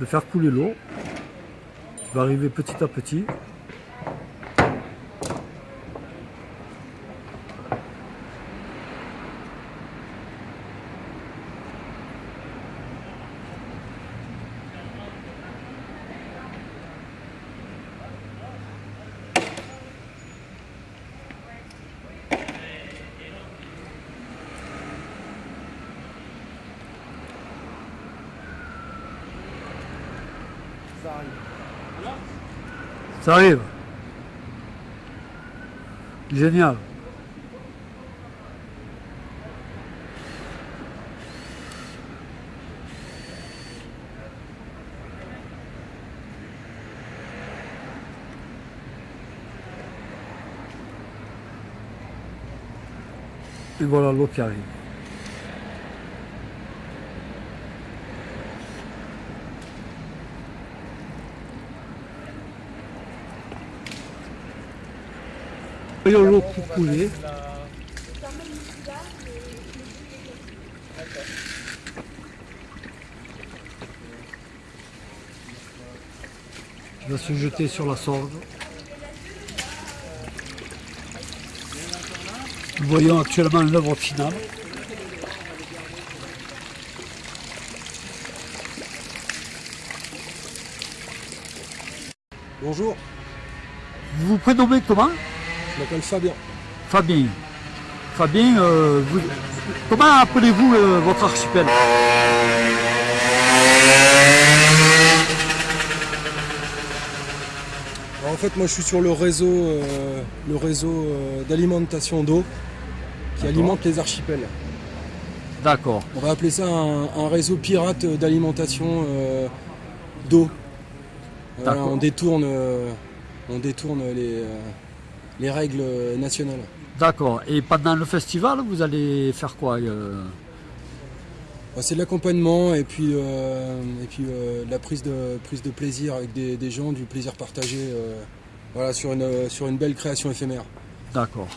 de faire couler l'eau qui va arriver petit à petit. Ça arrive. Génial. Et voilà l'eau qui arrive. Voyons l'eau qui couler. Il va se jeter sur la sorgue. Nous voyons actuellement l'œuvre finale. Bonjour, Vous vous prénommez comment? Je m'appelle Fabien. Fabien. Fabien, euh, vous- comment appelez-vous euh, votre archipel? Alors, en fait, moi je suis sur le réseau, euh, le réseau d'alimentation d'eau qui alimente les archipels. D'accord. On va appeler ça un, un réseau pirate d'alimentation d'eau. Voilà, on détourne, on détourne les, les règles nationales. D'accord. Et pendant le festival, vous allez faire quoi euh Bah, c'est de l'accompagnement et puis, euh, et puis euh, la prise de, prise de plaisir avec des, des gens, du plaisir partagé euh, voilà, sur, une, sur une belle création éphémère. D'accord.